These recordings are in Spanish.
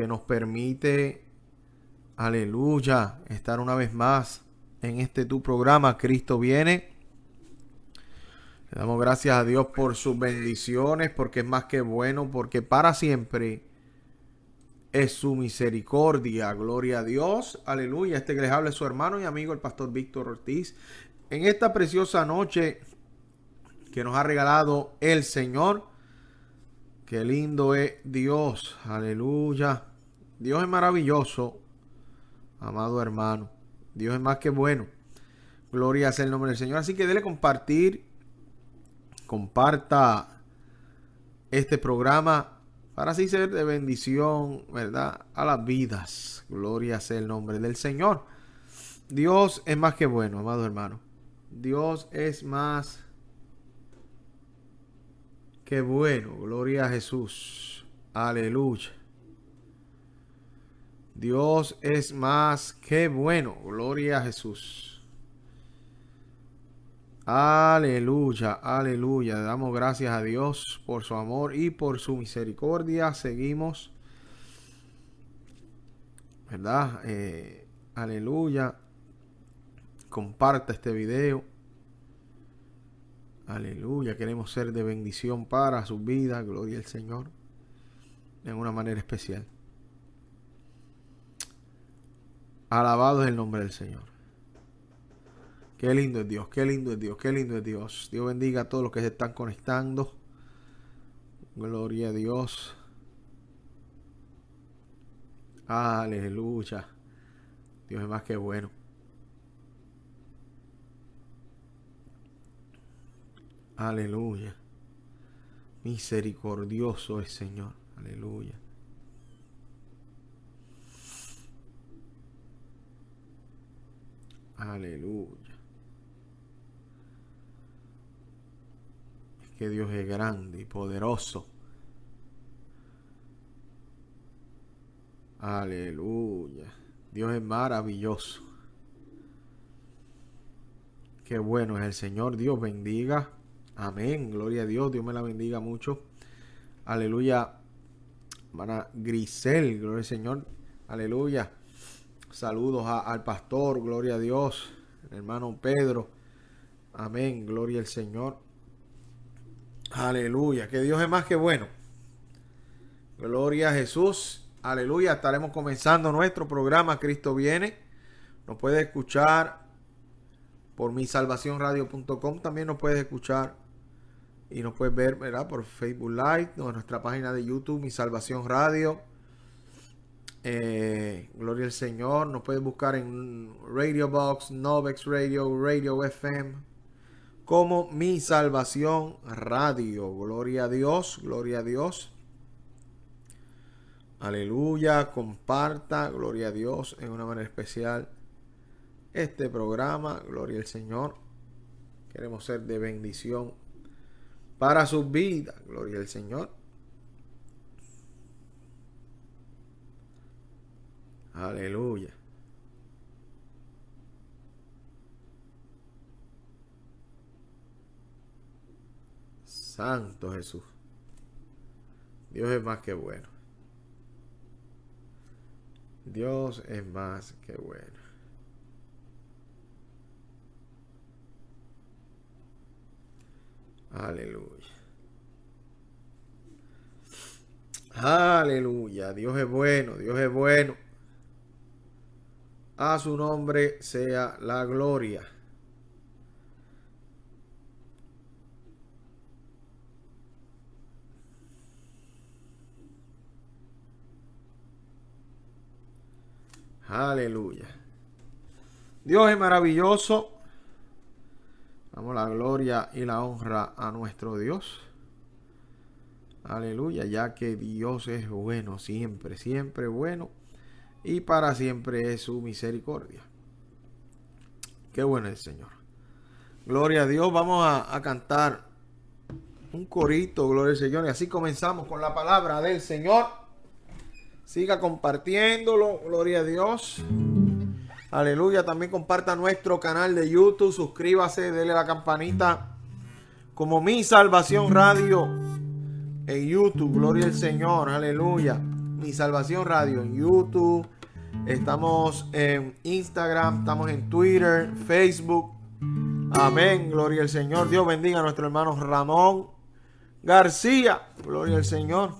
que nos permite, aleluya, estar una vez más en este tu programa, Cristo viene. Le damos gracias a Dios por sus bendiciones, porque es más que bueno, porque para siempre es su misericordia. Gloria a Dios. Aleluya. Este que les es su hermano y amigo, el pastor Víctor Ortiz. En esta preciosa noche que nos ha regalado el Señor. Qué lindo es Dios. Aleluya. Dios es maravilloso, amado hermano. Dios es más que bueno. Gloria sea el nombre del Señor. Así que dele compartir. Comparta este programa para así ser de bendición, ¿verdad? A las vidas. Gloria sea el nombre del Señor. Dios es más que bueno, amado hermano. Dios es más que bueno. Gloria a Jesús. Aleluya. Dios es más que bueno. Gloria a Jesús. Aleluya, aleluya. Damos gracias a Dios por su amor y por su misericordia. Seguimos. ¿Verdad? Eh, aleluya. Comparta este video. Aleluya. Queremos ser de bendición para su vida. Gloria al Señor. En una manera especial. Alabado es el nombre del Señor. Qué lindo es Dios, qué lindo es Dios, qué lindo es Dios. Dios bendiga a todos los que se están conectando. Gloria a Dios. Aleluya. Dios es más que bueno. Aleluya. Misericordioso es Señor. Aleluya. Aleluya. Es que Dios es grande y poderoso. Aleluya. Dios es maravilloso. Qué bueno es el Señor. Dios bendiga. Amén. Gloria a Dios. Dios me la bendiga mucho. Aleluya. Hermana Grisel. Gloria al Señor. Aleluya. Saludos al pastor, gloria a Dios, hermano Pedro. Amén, gloria al Señor. Aleluya, que Dios es más que bueno. Gloria a Jesús. Aleluya, estaremos comenzando nuestro programa Cristo viene. Nos puede escuchar por misalvacionradio.com. También nos puedes escuchar y nos puedes ver ¿verdad? por Facebook Live, nuestra página de YouTube, Mi Salvación Radio. Eh, gloria al Señor. Nos puedes buscar en Radio Box, Novex Radio, Radio FM. Como Mi Salvación Radio. Gloria a Dios, gloria a Dios. Aleluya. Comparta, gloria a Dios, en una manera especial este programa. Gloria al Señor. Queremos ser de bendición para sus vidas. Gloria al Señor. Aleluya. Santo Jesús. Dios es más que bueno. Dios es más que bueno. Aleluya. Aleluya. Dios es bueno. Dios es bueno. A su nombre sea la gloria. Aleluya. Dios es maravilloso. Damos la gloria y la honra a nuestro Dios. Aleluya, ya que Dios es bueno siempre, siempre bueno y para siempre es su misericordia. Qué bueno el Señor. Gloria a Dios. Vamos a, cantar un corito, gloria al Señor. Y así comenzamos con la palabra del Señor. Siga compartiéndolo, gloria a Dios. Aleluya. También comparta nuestro canal de YouTube. Suscríbase, dele la campanita. Como mi salvación radio en YouTube. Gloria al Señor. Aleluya. Mi Salvación Radio en YouTube. Estamos en Instagram, estamos en Twitter, Facebook. Amén, gloria al Señor. Dios bendiga a nuestro hermano Ramón García. Gloria al Señor.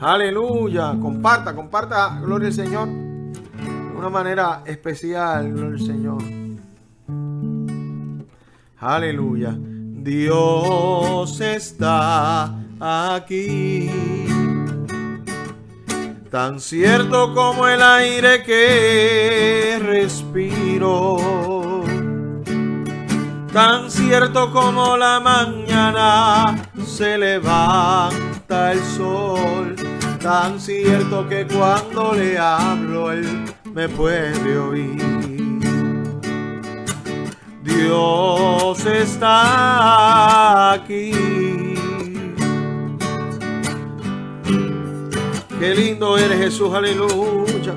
Aleluya. Comparta, comparta, gloria al Señor. De una manera especial, gloria al Señor. Aleluya. Dios está aquí. Tan cierto como el aire que respiro. Tan cierto como la mañana se levanta el sol. Tan cierto que cuando le hablo él me puede oír. Dios está aquí. Qué lindo eres Jesús, aleluya.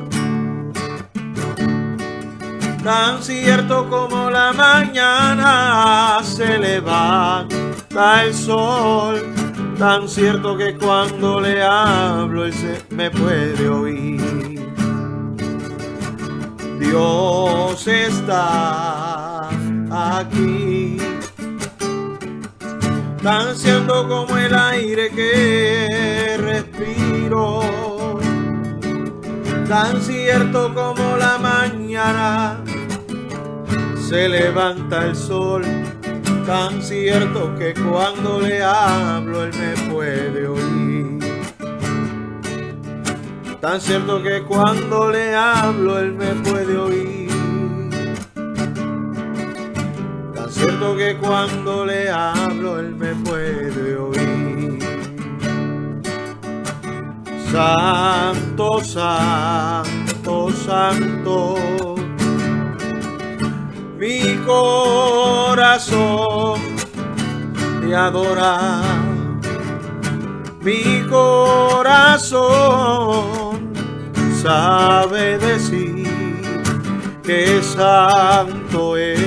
Tan cierto como la mañana se levanta el sol, tan cierto que cuando le hablo él se me puede oír. Dios está aquí. Tan cierto como el aire que respiro, tan cierto como la mañana se levanta el sol, tan cierto que cuando le hablo él me puede oír. Tan cierto que cuando le hablo él me puede oír. Cierto que cuando le hablo él me puede oír. Santo, santo, santo, mi corazón te adora, mi corazón sabe decir que santo es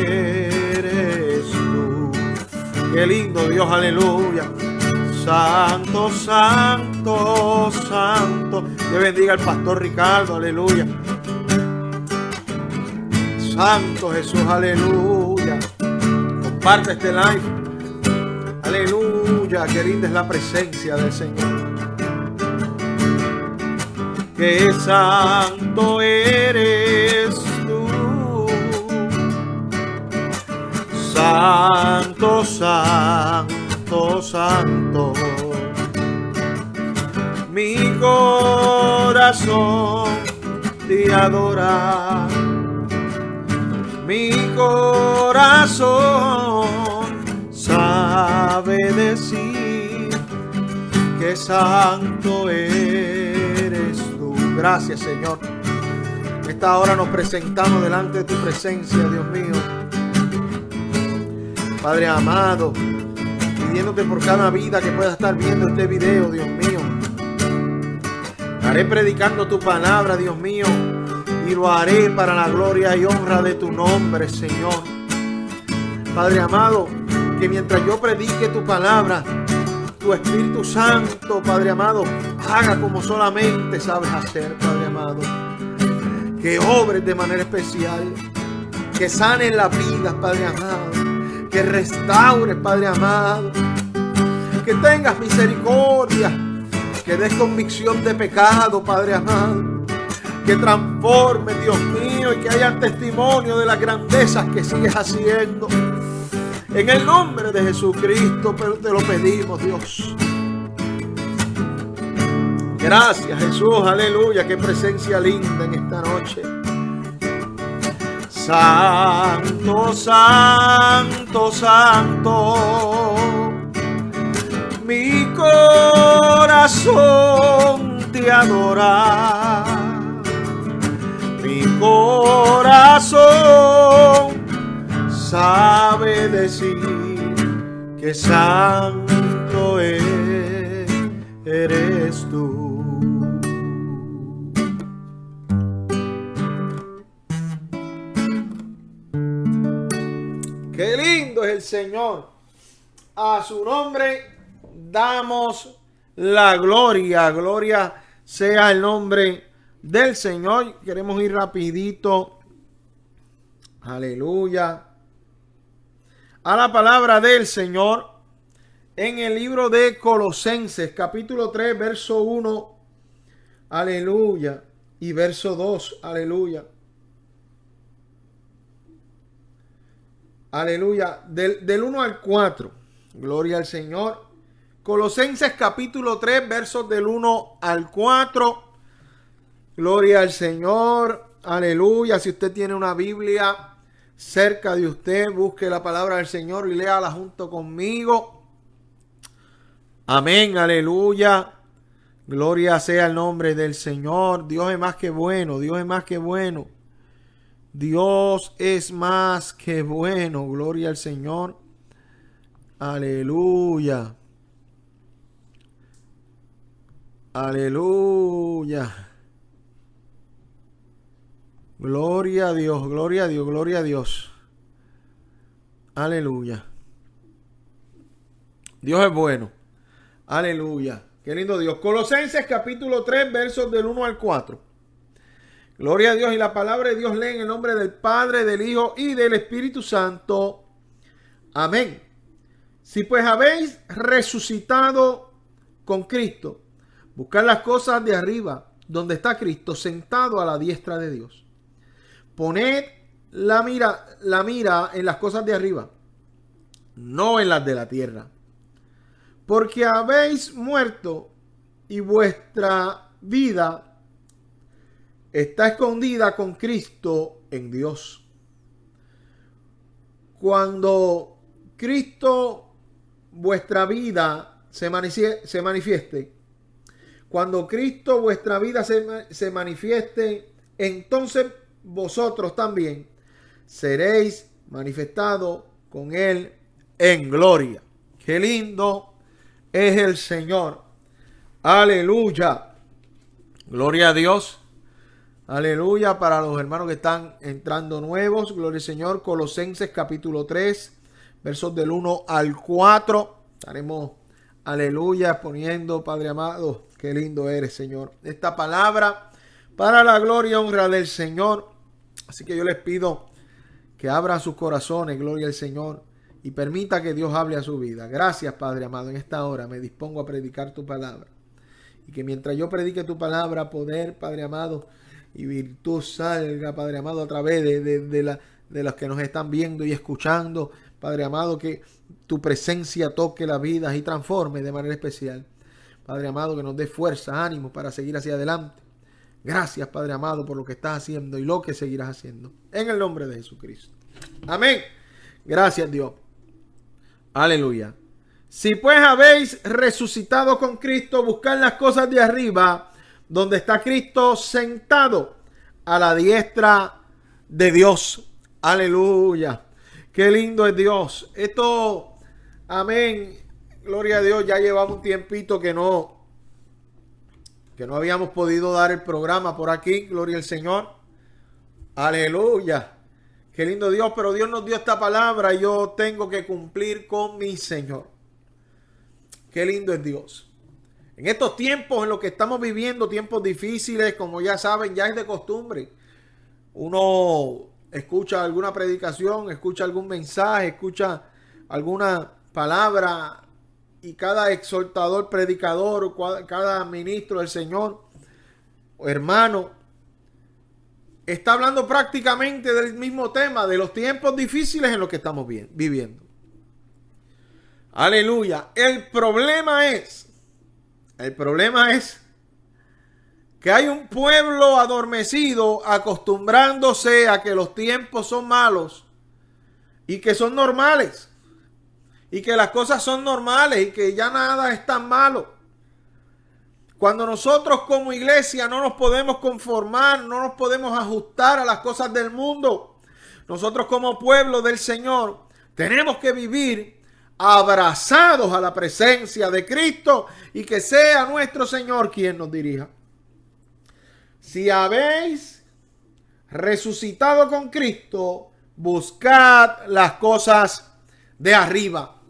Qué lindo Dios, aleluya. Santo, santo, santo. Que bendiga el pastor Ricardo, aleluya. Santo Jesús, aleluya. Comparte este live. Aleluya, qué linda es la presencia del Señor. Qué santo eres Santo, santo, santo. Mi corazón te adora. Mi corazón sabe decir que santo eres tú. Gracias, Señor. Esta hora nos presentamos delante de tu presencia, Dios mío Padre amado, pidiéndote por cada vida que pueda estar viendo este video, Dios mío. Haré predicando tu palabra, Dios mío, y lo haré para la gloria y honra de tu nombre, Señor. Padre amado, que mientras yo predique tu palabra, tu Espíritu Santo, Padre amado, haga como solamente sabes hacer, Padre amado. Que obres de manera especial, que sanen la vida, Padre amado que restaure, Padre amado, que tengas misericordia, que des convicción de pecado, Padre amado, que transforme, Dios mío, y que haya testimonio de las grandezas que sigues haciendo. En el nombre de Jesucristo, te lo pedimos, Dios. Gracias, Jesús, aleluya, qué presencia linda en esta noche. Santo, santo, santo, mi corazón te adora, mi corazón sabe decir que santo eres tú. Señor. A su nombre damos la gloria. Gloria sea el nombre del Señor. Queremos ir rapidito. Aleluya. A la palabra del Señor en el libro de Colosenses, capítulo 3, verso 1. Aleluya. Y verso 2. Aleluya. Aleluya. Del, del 1 al 4. Gloria al Señor. Colosenses capítulo 3, versos del 1 al 4. Gloria al Señor. Aleluya. Si usted tiene una Biblia cerca de usted, busque la palabra del Señor y léala junto conmigo. Amén. Aleluya. Gloria sea el nombre del Señor. Dios es más que bueno. Dios es más que bueno. Dios es más que bueno. Gloria al Señor. Aleluya. Aleluya. Gloria a Dios, gloria a Dios, gloria a Dios. Aleluya. Dios es bueno. Aleluya. Qué lindo Dios. Colosenses capítulo 3, versos del 1 al 4. Gloria a Dios y la palabra de Dios lee en el nombre del Padre, del Hijo y del Espíritu Santo. Amén. Si pues habéis resucitado con Cristo, buscar las cosas de arriba, donde está Cristo sentado a la diestra de Dios. Poned la mira, la mira en las cosas de arriba, no en las de la tierra. Porque habéis muerto y vuestra vida está escondida con Cristo en Dios. Cuando Cristo, vuestra vida, se, manifieste, cuando Cristo, vuestra vida, se, se manifieste, entonces vosotros también seréis manifestados con Él en gloria. Qué lindo es el Señor. Aleluya. Gloria a Dios. Aleluya para los hermanos que están entrando nuevos. Gloria al Señor. Colosenses capítulo 3, versos del 1 al 4. Estaremos, aleluya, poniendo, Padre amado, qué lindo eres, Señor. Esta palabra para la gloria y honra del Señor. Así que yo les pido que abran sus corazones, gloria al Señor, y permita que Dios hable a su vida. Gracias, Padre amado. En esta hora me dispongo a predicar tu palabra. Y que mientras yo predique tu palabra, poder, Padre amado, y virtud salga, Padre amado, a través de, la, de los que nos están viendo y escuchando. Padre amado, que tu presencia toque la vida y transforme de manera especial. Padre amado, que nos dé fuerza, ánimo para seguir hacia adelante. Gracias, Padre amado, por lo que estás haciendo y lo que seguirás haciendo. En el nombre de Jesucristo. Amén. Gracias, Dios. Aleluya. Si pues habéis resucitado con Cristo, buscad las cosas de arriba donde está Cristo sentado a la diestra de Dios. Aleluya. Qué lindo es Dios. Esto, amén. Gloria a Dios. Ya llevamos un tiempito que no, que no habíamos podido dar el programa por aquí. Gloria al Señor. Aleluya. Qué lindo Dios, pero Dios nos dio esta palabra y yo tengo que cumplir con mi Señor. Qué lindo es Dios. En estos tiempos en los que estamos viviendo, tiempos difíciles, como ya saben, ya es de costumbre. Uno escucha alguna predicación, escucha algún mensaje, escucha alguna palabra y cada exhortador, predicador, cada ministro del Señor, hermano, está hablando prácticamente del mismo tema, de los tiempos difíciles en los que estamos viviendo. Aleluya. El problema es el problema es que hay un pueblo adormecido acostumbrándose a que los tiempos son malos y que son normales y que las cosas son normales y que ya nada es tan malo. Cuando nosotros como iglesia no nos podemos conformar, no nos podemos ajustar a las cosas del mundo, nosotros como pueblo del Señor tenemos que vivir abrazados a la presencia de Cristo y que sea nuestro Señor quien nos dirija. Si habéis resucitado con Cristo, buscad las cosas de arriba.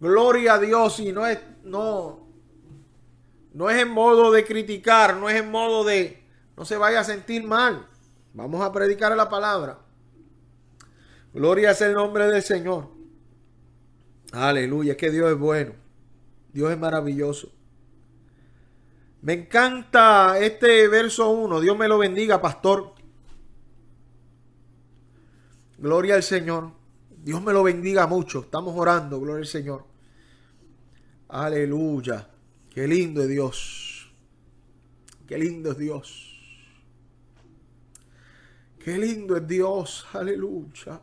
Gloria a Dios y no es, no, No es en modo de criticar, no es en modo de no se vaya a sentir mal. Vamos a predicar la palabra. Gloria es el nombre del Señor. Aleluya, es que Dios es bueno. Dios es maravilloso. Me encanta este verso 1. Dios me lo bendiga, pastor. Gloria al Señor. Dios me lo bendiga mucho. Estamos orando, gloria al Señor. Aleluya. Qué lindo es Dios. Qué lindo es Dios. Qué lindo es Dios. Aleluya.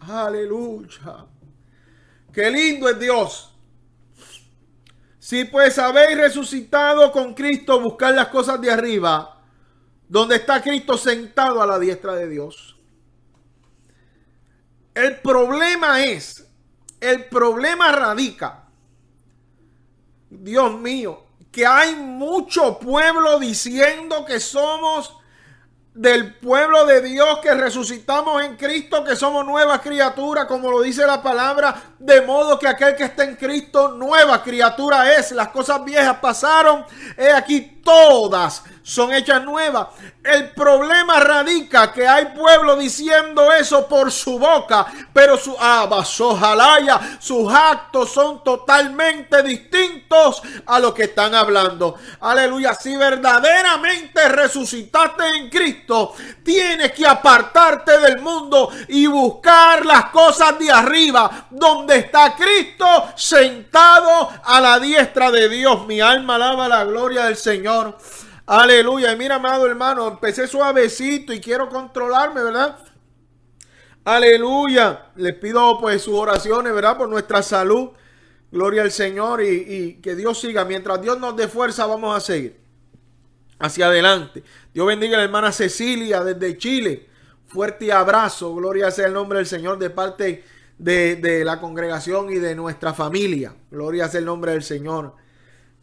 Aleluya. Qué lindo es Dios. Si pues habéis resucitado con Cristo, buscar las cosas de arriba, donde está Cristo sentado a la diestra de Dios. El problema es, el problema radica, Dios mío, que hay mucho pueblo diciendo que somos del pueblo de Dios que resucitamos en Cristo, que somos nuevas criaturas, como lo dice la palabra, de modo que aquel que está en Cristo, nueva criatura es. Las cosas viejas pasaron, he aquí todas son hechas nuevas. El problema radica que hay pueblo diciendo eso por su boca, pero su abasojalaya, sus actos son totalmente distintos a lo que están hablando. Aleluya, si verdaderamente resucitaste en Cristo, tienes que apartarte del mundo y buscar las cosas de arriba, donde está Cristo sentado a la diestra de Dios. Mi alma alaba la gloria del Señor. Aleluya. Y mira, amado hermano, empecé suavecito y quiero controlarme, ¿verdad? Aleluya. Les pido pues sus oraciones, ¿verdad? Por nuestra salud. Gloria al Señor y, que Dios siga. Mientras Dios nos dé fuerza, vamos a seguir hacia adelante. Dios bendiga a la hermana Cecilia desde Chile. Fuerte abrazo. Gloria sea el nombre del Señor de parte de la congregación y de nuestra familia. Gloria sea el nombre del Señor.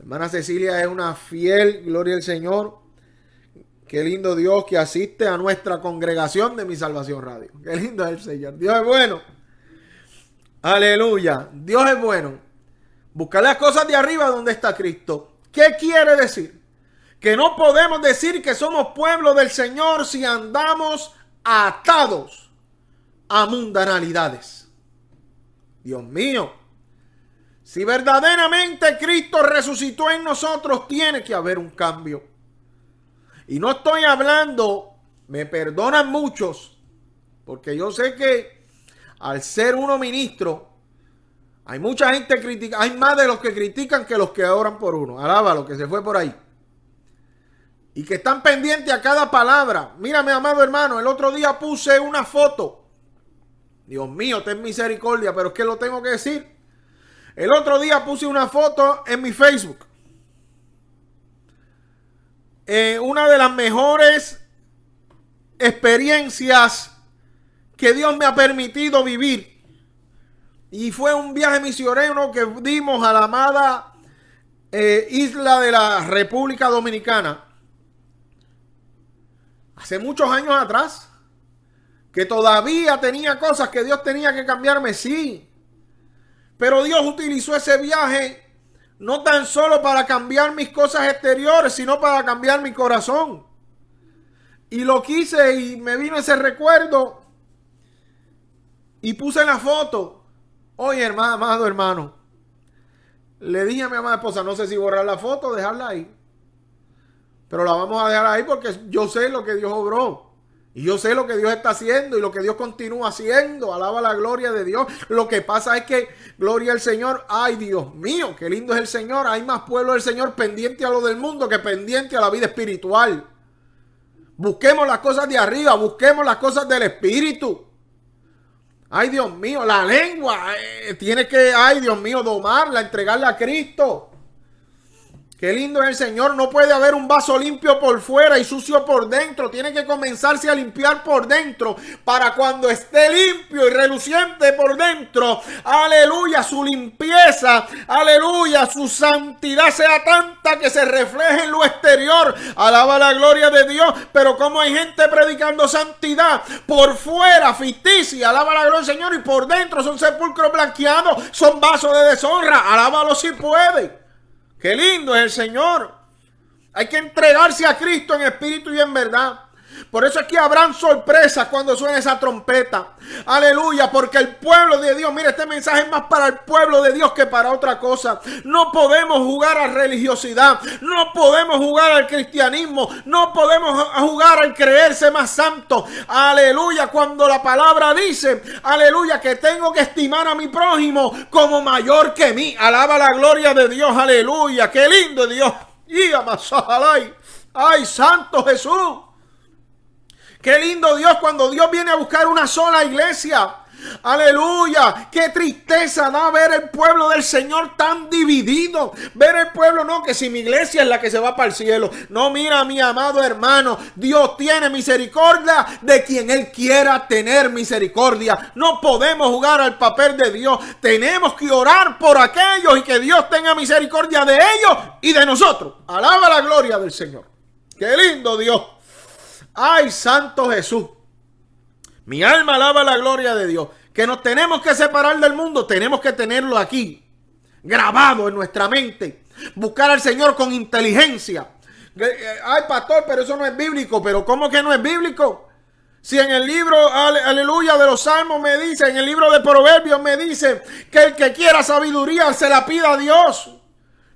Hermana Cecilia es una fiel, gloria al Señor. Qué lindo Dios que asiste a nuestra congregación de mi salvación radio. Qué lindo es el Señor. Dios es bueno. Aleluya. Dios es bueno. Buscar las cosas de arriba donde está Cristo. ¿Qué quiere decir? Que no podemos decir que somos pueblo del Señor si andamos atados a mundanalidades. Dios mío. Si verdaderamente Cristo resucitó en nosotros, tiene que haber un cambio. Y no estoy hablando, me perdonan muchos, porque yo sé que al ser uno ministro, hay mucha gente critica, hay más de los que critican que los que oran por uno. Alaba lo que se fue por ahí. Y que están pendientes a cada palabra. Mírame, amado hermano, el otro día puse una foto. Dios mío, ten misericordia, pero es que lo tengo que decir. El otro día puse una foto en mi Facebook. Eh, una de las mejores experiencias que Dios me ha permitido vivir. Y fue un viaje misionero que dimos a la amada eh, isla de la República Dominicana. Hace muchos años atrás. Que todavía tenía cosas que Dios tenía que cambiarme, sí. Pero Dios utilizó ese viaje no tan solo para cambiar mis cosas exteriores, sino para cambiar mi corazón. Y lo quise y me vino ese recuerdo. Y puse la foto. Oye, hermano, amado hermano. Le dije a mi amada esposa, no sé si borrar la foto o dejarla ahí. Pero la vamos a dejar ahí porque yo sé lo que Dios obró. Y yo sé lo que Dios está haciendo y lo que Dios continúa haciendo. Alaba la gloria de Dios. Lo que pasa es que, gloria al Señor, ay Dios mío, qué lindo es el Señor. Hay más pueblo del Señor pendiente a lo del mundo que pendiente a la vida espiritual. Busquemos las cosas de arriba, busquemos las cosas del Espíritu. Ay Dios mío, la lengua eh, tiene que, ay Dios mío, domarla, entregarla a Cristo. Qué lindo es el Señor. No puede haber un vaso limpio por fuera y sucio por dentro. Tiene que comenzarse a limpiar por dentro para cuando esté limpio y reluciente por dentro. Aleluya, su limpieza. Aleluya, su santidad sea tanta que se refleje en lo exterior. Alaba la gloria de Dios. Pero como hay gente predicando santidad por fuera, ficticia. Alaba la gloria del Señor y por dentro son sepulcros blanqueados. Son vasos de deshonra. Alábalo si puede. Qué lindo es el Señor. Hay que entregarse a Cristo en espíritu y en verdad. Por eso es que habrán sorpresas cuando suene esa trompeta. Aleluya, porque el pueblo de Dios, mire, este mensaje es más para el pueblo de Dios que para otra cosa. No podemos jugar a religiosidad, no podemos jugar al cristianismo, no podemos jugar al creerse más santo. Aleluya, cuando la palabra dice, aleluya, que tengo que estimar a mi prójimo como mayor que mí. Alaba la gloria de Dios, aleluya, qué lindo Dios. Y ay, santo Jesús. Qué lindo Dios cuando Dios viene a buscar una sola iglesia. Aleluya. Qué tristeza da ver el pueblo del Señor tan dividido. Ver el pueblo, no, que si mi iglesia es la que se va para el cielo. No, mira, mi amado hermano. Dios tiene misericordia de quien Él quiera tener misericordia. No podemos jugar al papel de Dios. Tenemos que orar por aquellos y que Dios tenga misericordia de ellos y de nosotros. Alaba la gloria del Señor. Qué lindo Dios. Ay, Santo Jesús. Mi alma alaba la gloria de Dios. Que nos tenemos que separar del mundo, tenemos que tenerlo aquí, grabado en nuestra mente. Buscar al Señor con inteligencia. Eh, ay, pastor, pero eso no es bíblico. Pero ¿cómo que no es bíblico? Si en el libro, aleluya, de los salmos me dice, en el libro de proverbios me dice que el que quiera sabiduría se la pida a Dios.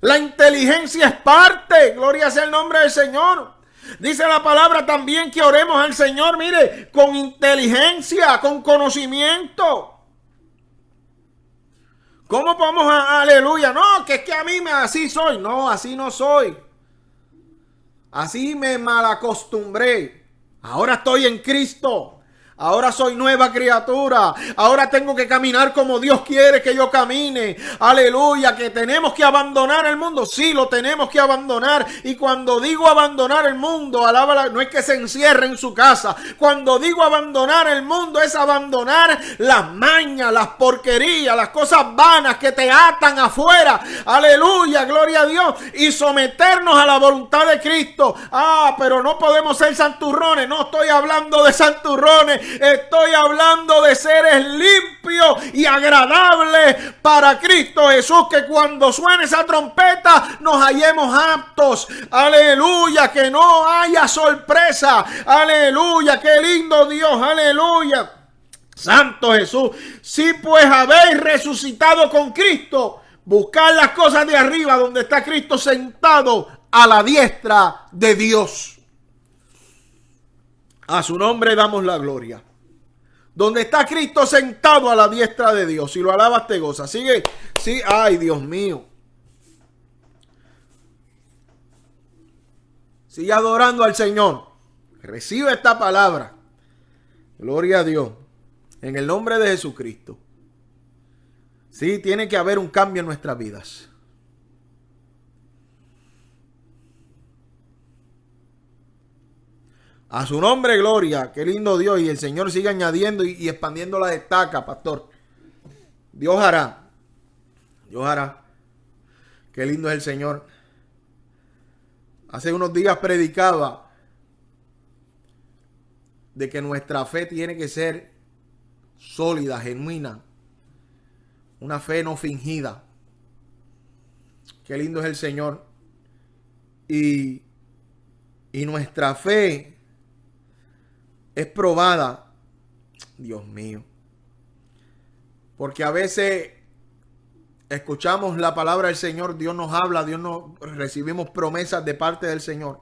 La inteligencia es parte, gloria sea el nombre del Señor. Dice la palabra también que oremos al Señor, mire, con inteligencia, con conocimiento. ¿Cómo podemos, a, aleluya? No, que es que a mí me así soy. No, así no soy. Así me malacostumbré. Ahora estoy en Cristo. Ahora soy nueva criatura. Ahora tengo que caminar como Dios quiere que yo camine. Aleluya, que tenemos que abandonar el mundo. Sí, lo tenemos que abandonar. Y cuando digo abandonar el mundo, alaba no es que se encierre en su casa. Cuando digo abandonar el mundo es abandonar las mañas, las porquerías, las cosas vanas que te atan afuera. Aleluya, gloria a Dios. Y someternos a la voluntad de Cristo. Ah, pero no podemos ser santurrones. No estoy hablando de santurrones. Estoy hablando de seres limpios y agradables para Cristo Jesús. Que cuando suene esa trompeta nos hallemos aptos. Aleluya. Que no haya sorpresa. Aleluya. Qué lindo Dios. Aleluya. Santo Jesús. Si pues habéis resucitado con Cristo, buscar las cosas de arriba donde está Cristo sentado a la diestra de Dios. A su nombre damos la gloria. Donde está Cristo sentado a la diestra de Dios. Si lo alabas te goza. Sigue. Sí. Ay, Dios mío. Sigue adorando al Señor. Recibe esta palabra. Gloria a Dios. En el nombre de Jesucristo. Sí, tiene que haber un cambio en nuestras vidas. A su nombre, gloria. Qué lindo Dios. Y el Señor sigue añadiendo y, expandiendo la destaca, pastor. Dios hará. Dios hará. Qué lindo es el Señor. Hace unos días predicaba de que nuestra fe tiene que ser sólida, genuina. Una fe no fingida. Qué lindo es el Señor. Y, y nuestra fe es probada. Dios mío. Porque a veces escuchamos la palabra del Señor, Dios nos habla, Dios nos recibimos promesas de parte del Señor.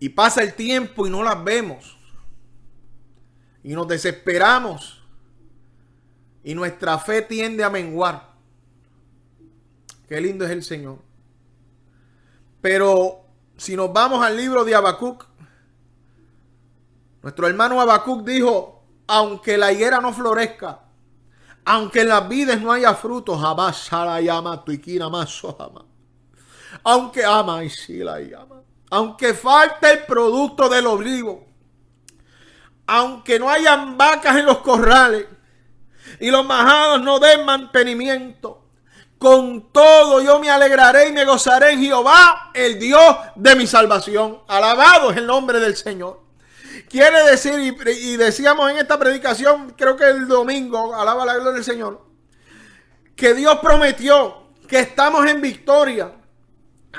Y pasa el tiempo y no las vemos. Y nos desesperamos. Y nuestra fe tiende a menguar. Qué lindo es el Señor. Pero si nos vamos al libro de Habacuc, nuestro hermano Habacuc dijo, aunque la higuera no florezca, aunque en las vides no haya frutos, aunque ama y si la llama, aunque falte el producto del olivo, aunque no hayan vacas en los corrales y los majados no den mantenimiento, con todo yo me alegraré y me gozaré en Jehová, el Dios de mi salvación. Alabado es el nombre del Señor. Quiere decir, y, decíamos en esta predicación, creo que el domingo, alaba la gloria del Señor, que Dios prometió que estamos en victoria.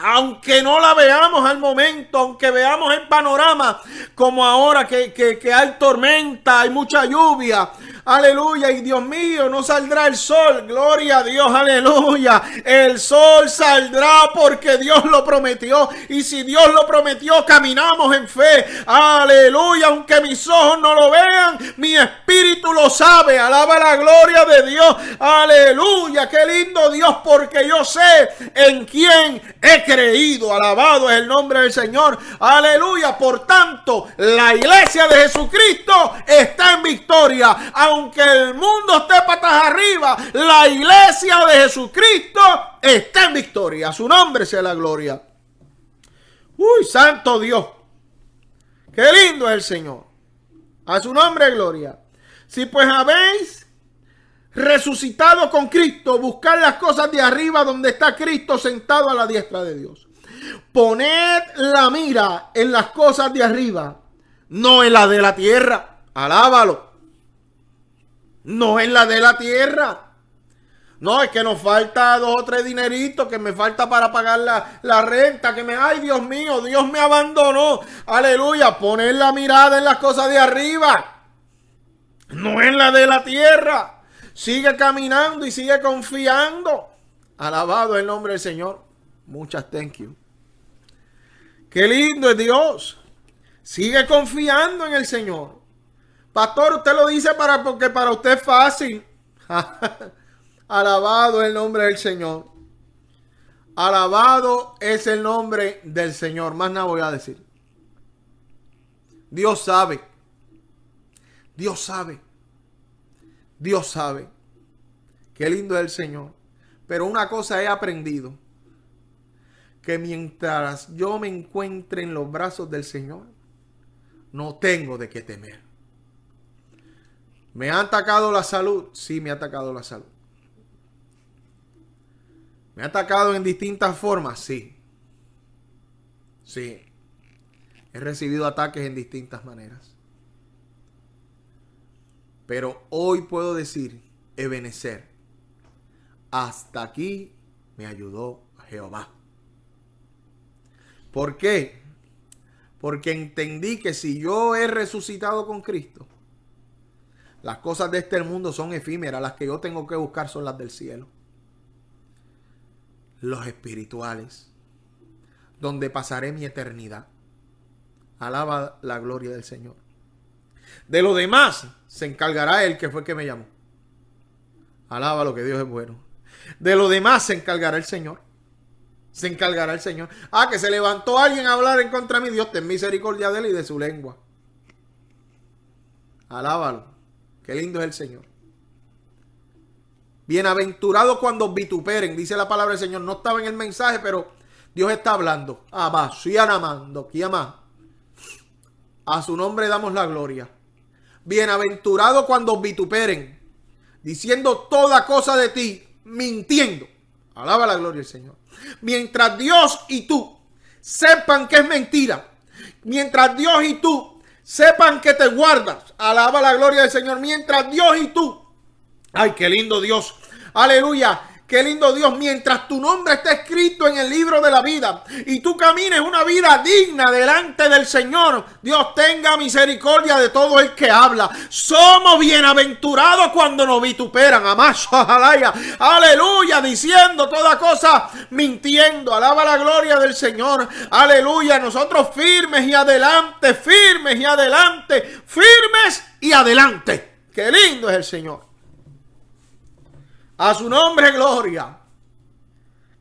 Aunque no la veamos al momento, aunque veamos el panorama como ahora que, que hay tormenta, hay mucha lluvia, Aleluya. Y Dios mío, no saldrá el sol. Gloria a Dios. Aleluya. El sol saldrá porque Dios lo prometió. Y si Dios lo prometió, caminamos en fe. Aleluya. Aunque mis ojos no lo vean, mi espíritu lo sabe. Alaba la gloria de Dios. Aleluya. Qué lindo Dios porque yo sé en quién he creído. Alabado es el nombre del Señor. Aleluya. Por tanto, la iglesia de Jesucristo está en victoria aunque el mundo esté patas arriba, la iglesia de Jesucristo está en victoria. A su nombre sea la gloria. Uy, santo Dios. Qué lindo es el Señor. A su nombre gloria. Si pues habéis resucitado con Cristo, buscar las cosas de arriba donde está Cristo sentado a la diestra de Dios. Poned la mira en las cosas de arriba, no en la de la tierra. Alábalo no es la de la tierra. No, es que nos falta dos o tres dineritos que me falta para pagar la, renta. Que me, ay Dios mío, Dios me abandonó. Aleluya, poner la mirada en las cosas de arriba. No en la de la tierra. Sigue caminando y sigue confiando. Alabado el nombre del Señor. Muchas thank you. Qué lindo es Dios. Sigue confiando en el Señor. Pastor, usted lo dice para porque para usted es fácil. Alabado el nombre del Señor. Alabado es el nombre del Señor. Más nada voy a decir. Dios sabe. Dios sabe. Dios sabe. Qué lindo es el Señor. Pero una cosa he aprendido. Que mientras yo me encuentre en los brazos del Señor, no tengo de qué temer. ¿Me ha atacado la salud? Sí, me ha atacado la salud. ¿Me ha atacado en distintas formas? Sí. Sí. He recibido ataques en distintas maneras. Pero hoy puedo decir, Ebenecer, hasta aquí me ayudó Jehová. ¿Por qué? Porque entendí que si yo he resucitado con Cristo, las cosas de este mundo son efímeras, las que yo tengo que buscar son las del cielo. Los espirituales, donde pasaré mi eternidad. Alaba la gloria del Señor. De lo demás se encargará Él que fue el que me llamó. Alaba lo que Dios es bueno. De lo demás se encargará el Señor. Se encargará el Señor. Ah, que se levantó alguien a hablar en contra de mi Dios, ten misericordia de él y de su lengua. Alábalo. Qué lindo es el Señor. Bienaventurado cuando vituperen, dice la palabra del Señor. No estaba en el mensaje, pero Dios está hablando. Amando, A su nombre damos la gloria. Bienaventurado cuando vituperen, diciendo toda cosa de ti, mintiendo. Alaba la gloria del Señor. Mientras Dios y tú sepan que es mentira, mientras Dios y tú sepan que te guardas. Alaba la gloria del Señor mientras Dios y tú. Ay, qué lindo Dios. Aleluya. Qué lindo Dios, mientras tu nombre está escrito en el libro de la vida y tú camines una vida digna delante del Señor, Dios tenga misericordia de todo el que habla. Somos bienaventurados cuando nos vituperan. Amazo, aleluya, diciendo toda cosa, mintiendo. Alaba la gloria del Señor. Aleluya, nosotros firmes y adelante, firmes y adelante, firmes y adelante. Qué lindo es el Señor. A su nombre, gloria.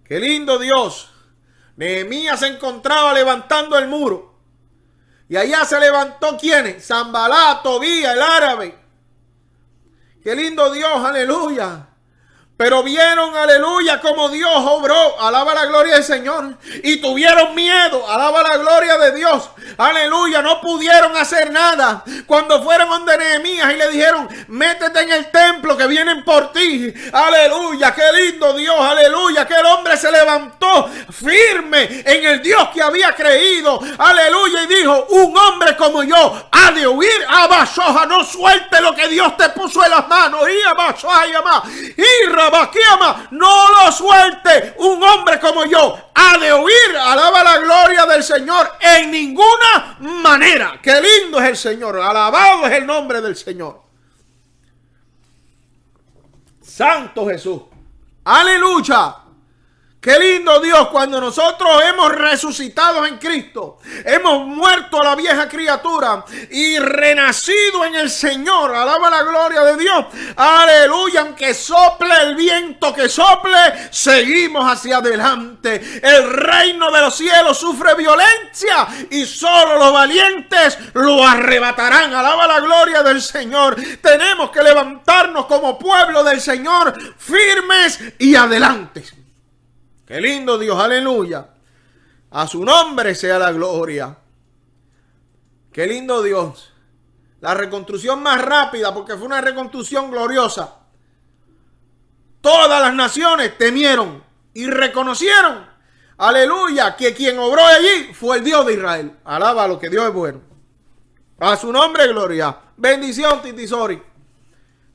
Qué lindo Dios. Nehemías se encontraba levantando el muro. Y allá se levantó quién? Zambalá, Tobía, el árabe. Qué lindo Dios, aleluya. Pero vieron, aleluya, como Dios obró. Alaba la gloria del Señor. Y tuvieron miedo. Alaba la gloria de Dios. Aleluya. No pudieron hacer nada. Cuando fueron donde Nehemías y le dijeron, métete en el templo que vienen por ti. Aleluya. Qué lindo Dios. Aleluya. Que el hombre se levantó firme en el Dios que había creído. Aleluya. Y dijo, un hombre como yo ha de huir. Abasoja. No suelte lo que Dios te puso en las manos. Y abasoja y Y No lo suelte. Un hombre como yo ha de oír, alaba la gloria del Señor en ninguna manera. Qué lindo es el Señor, alabado es el nombre del Señor. Santo Jesús. Aleluya. Qué lindo Dios cuando nosotros hemos resucitado en Cristo, hemos muerto a la vieja criatura y renacido en el Señor. Alaba la gloria de Dios. Aleluya. Aunque sople el viento que sople, seguimos hacia adelante. El reino de los cielos sufre violencia y solo los valientes lo arrebatarán. Alaba la gloria del Señor. Tenemos que levantarnos como pueblo del Señor firmes y adelante. Qué lindo Dios, aleluya. A su nombre sea la gloria. Qué lindo Dios. La reconstrucción más rápida porque fue una reconstrucción gloriosa. Todas las naciones temieron y reconocieron, aleluya, que quien obró allí fue el Dios de Israel. Alaba lo que Dios es bueno. A su nombre, gloria. Bendición, Titisori.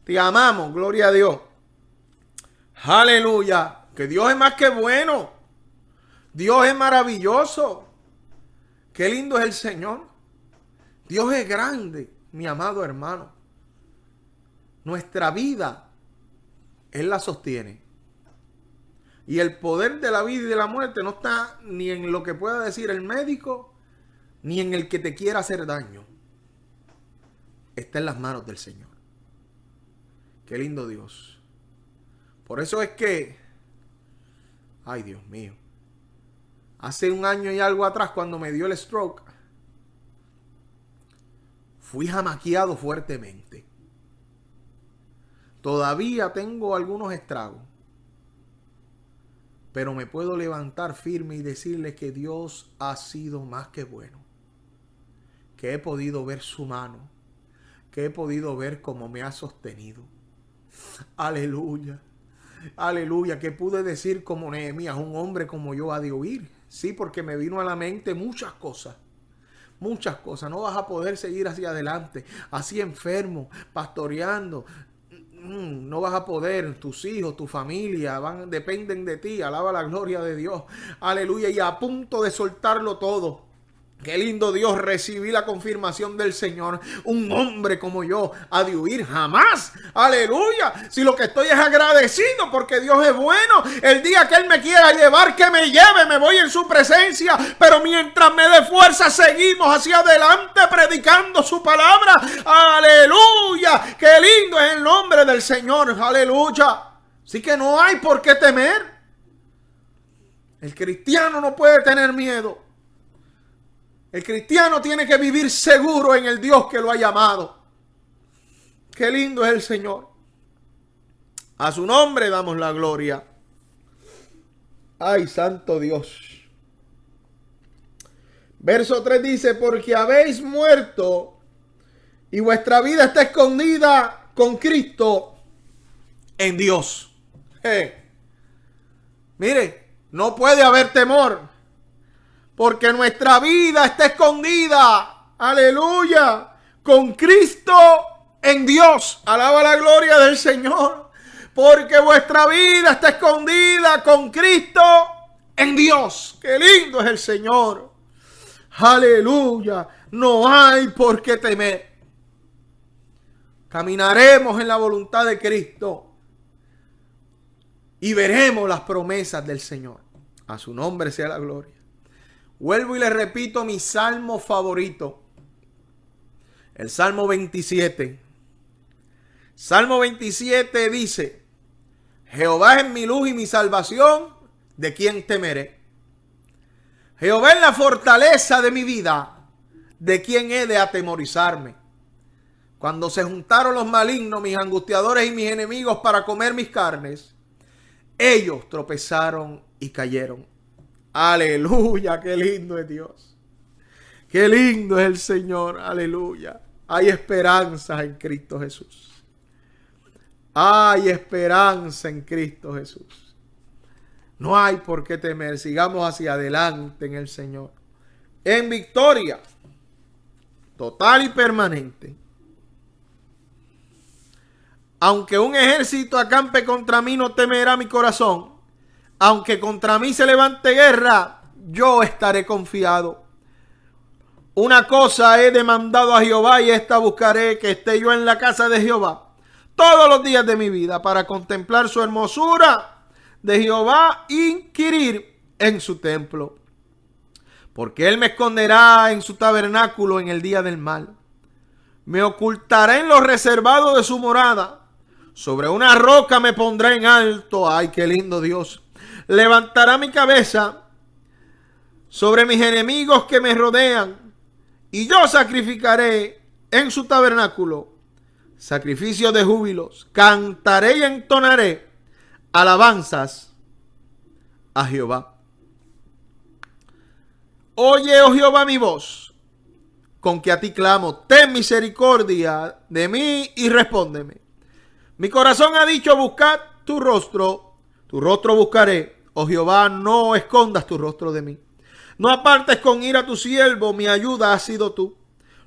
Te amamos, gloria a Dios. Aleluya. Que Dios es más que bueno. Dios es maravilloso. Qué lindo es el Señor. Dios es grande, mi amado hermano. Nuestra vida, Él la sostiene. Y el poder de la vida y de la muerte no está ni en lo que pueda decir el médico, ni en el que te quiera hacer daño. Está en las manos del Señor. Qué lindo Dios. Por eso es que Ay, Dios mío. Hace un año y algo atrás, cuando me dio el stroke, fui jamaqueado fuertemente. Todavía tengo algunos estragos. Pero me puedo levantar firme y decirle que Dios ha sido más que bueno. Que he podido ver su mano. Que he podido ver cómo me ha sostenido. Aleluya. Aleluya, que pude decir como Nehemías, un hombre como yo ha de oír. Sí, porque me vino a la mente muchas cosas. Muchas cosas. No vas a poder seguir hacia adelante, así enfermo, pastoreando. Mm, no vas a poder, tus hijos, tu familia, van, dependen de ti. Alaba la gloria de Dios. Aleluya. Y a punto de soltarlo todo Qué lindo Dios, recibí la confirmación del Señor. Un hombre como yo ha de huir jamás. Aleluya. Si lo que estoy es agradecido porque Dios es bueno. El día que Él me quiera llevar, que me lleve, me voy en su presencia. Pero mientras me dé fuerza, seguimos hacia adelante predicando su palabra. Aleluya. Qué lindo es el nombre del Señor. Aleluya. Así que no hay por qué temer. El cristiano no puede tener miedo. El cristiano tiene que vivir seguro en el Dios que lo ha llamado. Qué lindo es el Señor. A su nombre damos la gloria. Ay, santo Dios. Verso 3 dice, porque habéis muerto y vuestra vida está escondida con Cristo en Dios. Mire, no puede haber temor porque nuestra vida está escondida, aleluya, con Cristo en Dios. Alaba la gloria del Señor. Porque vuestra vida está escondida con Cristo en Dios. Qué lindo es el Señor. Aleluya. No hay por qué temer. Caminaremos en la voluntad de Cristo. Y veremos las promesas del Señor. A su nombre sea la gloria. Vuelvo y le repito mi salmo favorito. El Salmo 27. Salmo 27 dice, Jehová es mi luz y mi salvación, ¿de quién temeré? Jehová es la fortaleza de mi vida, ¿de quién he de atemorizarme? Cuando se juntaron los malignos, mis angustiadores y mis enemigos para comer mis carnes, ellos tropezaron y cayeron. Aleluya, qué lindo es Dios. Qué lindo es el Señor, aleluya. Hay esperanza en Cristo Jesús. Hay esperanza en Cristo Jesús. No hay por qué temer. Sigamos hacia adelante en el Señor. En victoria. Total y permanente. Aunque un ejército acampe contra mí, no temerá mi corazón. Aunque contra mí se levante guerra, yo estaré confiado. Una cosa he demandado a Jehová y esta buscaré, que esté yo en la casa de Jehová todos los días de mi vida para contemplar su hermosura de Jehová, inquirir en su templo. Porque él me esconderá en su tabernáculo en el día del mal. Me ocultará en lo reservado de su morada. Sobre una roca me pondrá en alto. Ay, qué lindo Dios. Levantará mi cabeza sobre mis enemigos que me rodean. Y yo sacrificaré en su tabernáculo sacrificio de júbilos. Cantaré y entonaré alabanzas a Jehová. Oye, oh Jehová, mi voz, con que a ti clamo, ten misericordia de mí y respóndeme. Mi corazón ha dicho, buscad tu rostro, tu rostro buscaré. Oh Jehová, no escondas tu rostro de mí. No apartes con ira tu siervo, mi ayuda ha sido tú.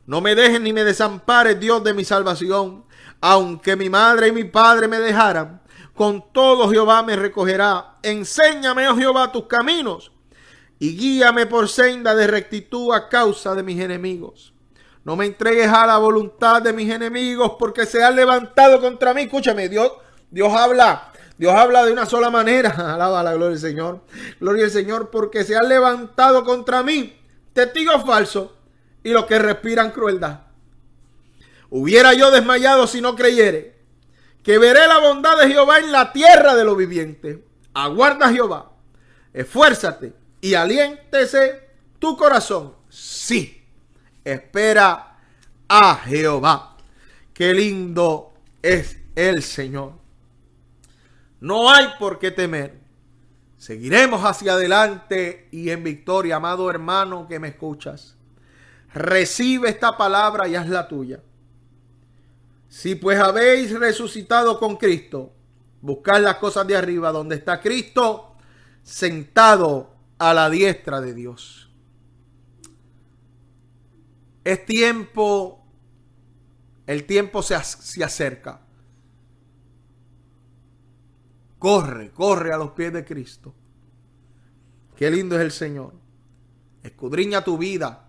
No me dejes ni me desampares, Dios de mi salvación. Aunque mi madre y mi padre me dejaran, con todo Jehová me recogerá. Enséñame, oh Jehová, tus caminos y guíame por senda de rectitud a causa de mis enemigos. No me entregues a la voluntad de mis enemigos porque se han levantado contra mí. Escúchame, Dios, Dios habla. Dios habla de una sola manera. Alaba la gloria del Señor. Gloria al Señor porque se han levantado contra mí testigos falsos y los que respiran crueldad. Hubiera yo desmayado si no creyere que veré la bondad de Jehová en la tierra de los vivientes. Aguarda Jehová, esfuérzate y aliéntese tu corazón. Sí, espera a Jehová. Qué lindo es el Señor. No hay por qué temer. Seguiremos hacia adelante y en victoria, amado hermano que me escuchas. Recibe esta palabra y haz la tuya. Si pues habéis resucitado con Cristo, buscad las cosas de arriba, donde está Cristo sentado a la diestra de Dios. Es tiempo, el tiempo se, se acerca. Corre, corre a los pies de Cristo. Qué lindo es el Señor. Escudriña tu vida.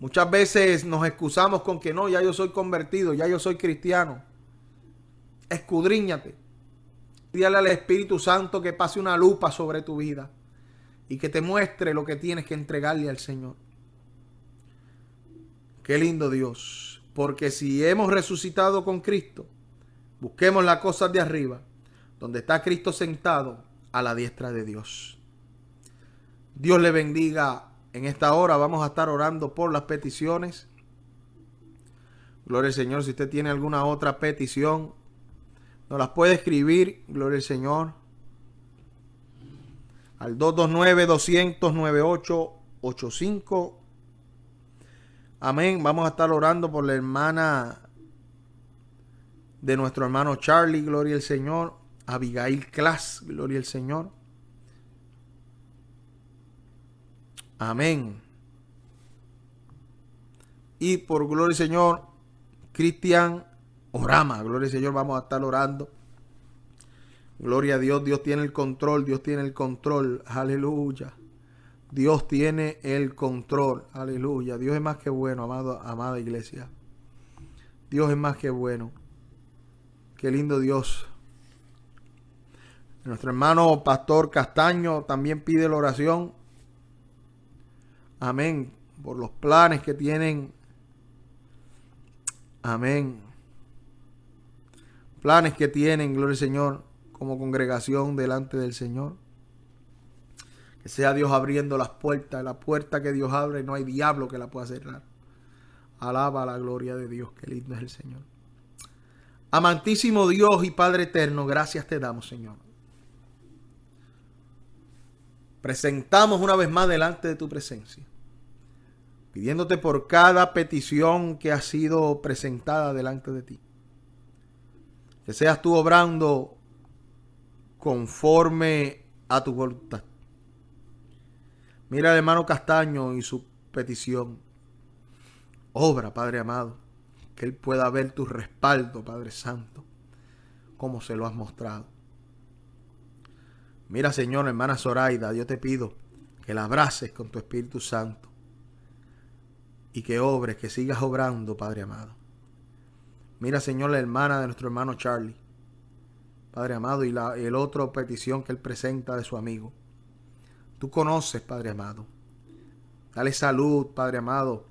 Muchas veces nos excusamos con que no, ya yo soy convertido, ya yo soy cristiano. Escudriñate. Dígale al Espíritu Santo que pase una lupa sobre tu vida y que te muestre lo que tienes que entregarle al Señor. Qué lindo Dios. Porque si hemos resucitado con Cristo, busquemos las cosas de arriba, donde está Cristo sentado a la diestra de Dios. Dios le bendiga en esta hora vamos a estar orando por las peticiones. Gloria al Señor. Si usted tiene alguna otra petición, nos las puede escribir. Gloria al Señor. Al 229-200-9885. Amén. Vamos a estar orando por la hermana de nuestro hermano Charlie. Gloria al Señor. Abigail Class. Gloria al Señor. Amén. Y por gloria al Señor, Cristian Orama. Gloria al Señor, vamos a estar orando. Gloria a Dios, Dios tiene el control, Dios tiene el control. Aleluya. Dios tiene el control. Aleluya. Dios es más que bueno, amado, amada iglesia. Dios es más que bueno. Qué lindo Dios. Nuestro hermano Pastor Castaño también pide la oración Amén. Por los planes que tienen. Amén. Planes que tienen, gloria al Señor, como congregación delante del Señor. Que sea Dios abriendo las puertas. La puerta que Dios abre, no hay diablo que la pueda cerrar. Alaba la gloria de Dios. Qué lindo es el Señor. Amantísimo Dios y Padre eterno, gracias te damos, Señor. Presentamos una vez más delante de tu presencia pidiéndote por cada petición que ha sido presentada delante de ti. Que seas tú obrando conforme a tu voluntad. Mira al hermano Castaño y su petición. Obra, Padre amado. Que Él pueda ver tu respaldo, Padre Santo, como se lo has mostrado. Mira, Señor, hermana Zoraida, yo te pido que la abraces con tu Espíritu Santo y que obres, que sigas obrando, Padre amado. Mira, Señor, la hermana de nuestro hermano Charlie, Padre amado, y, la, el otro petición que él presenta de su amigo. Tú conoces, Padre amado. Dale salud, Padre amado,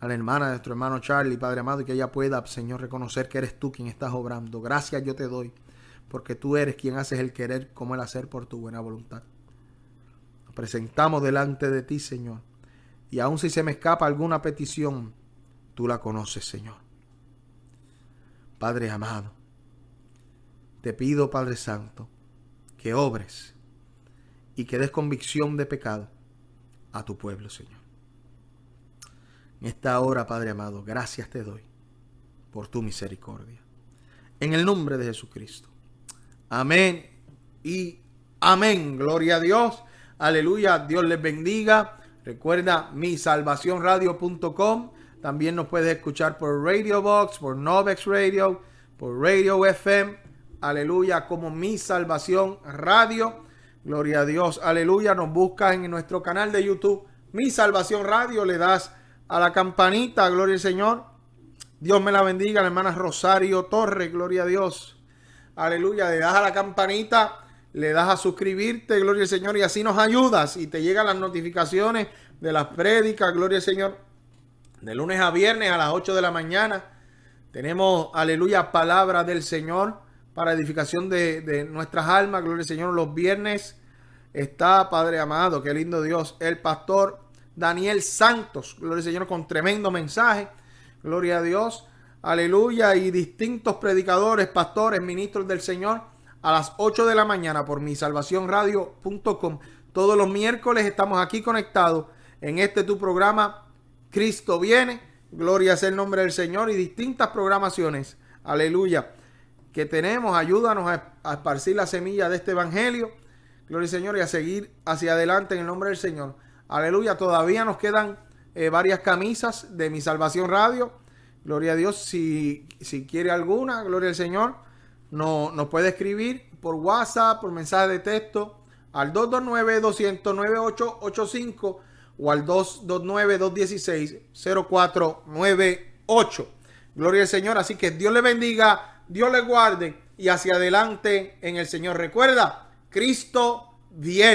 a la hermana de nuestro hermano Charlie, Padre amado, y que ella pueda, Señor, reconocer que eres tú quien estás obrando. Gracias yo te doy, porque tú eres quien haces el querer como el hacer por tu buena voluntad. Nos presentamos delante de ti, Señor. Y aun si se me escapa alguna petición, tú la conoces, Señor. Padre amado, te pido, Padre Santo, que obres y que des convicción de pecado a tu pueblo, Señor. En esta hora, Padre amado, gracias te doy por tu misericordia. En el nombre de Jesucristo. Amén y amén. Gloria a Dios. Aleluya. Dios les bendiga. Recuerda mi misalvacionradio.com. También nos puedes escuchar por Radio Box, por Novex Radio, por Radio FM. Aleluya, como Mi Salvación Radio. Gloria a Dios. Aleluya. Nos buscas en nuestro canal de YouTube. Mi Salvación Radio. Le das a la campanita. Gloria al Señor. Dios me la bendiga. La hermana Rosario Torres. Gloria a Dios. Aleluya. Le das a la campanita. Le das a suscribirte. Gloria al Señor. Y así nos ayudas. Y te llegan las notificaciones de las prédicas. Gloria al Señor. De lunes a viernes a las 8 de la mañana. Tenemos, aleluya, palabra del Señor para edificación de, de nuestras almas. Gloria al Señor. Los viernes está, Padre amado, qué lindo Dios, el pastor Daniel Santos, gloria al Señor, con tremendo mensaje, gloria a Dios, aleluya, y distintos predicadores, pastores, ministros del Señor, a las 8 de la mañana por mi salvacionradio.com. Todos los miércoles estamos aquí conectados en este tu programa, Cristo viene, gloria sea el nombre del Señor, y distintas programaciones, aleluya, que tenemos, ayúdanos a, a esparcir la semilla de este evangelio. Gloria al Señor y a seguir hacia adelante en el nombre del Señor. Aleluya. Todavía nos quedan eh, varias camisas de mi salvación radio. Gloria a Dios. Si, si quiere alguna, gloria al Señor, no, nos puede escribir por WhatsApp, por mensaje de texto al 229-200-9885 o al 229-216-0498. Gloria al Señor. Así que Dios le bendiga, Dios le guarde y hacia adelante en el Señor. Recuerda Cristo viene.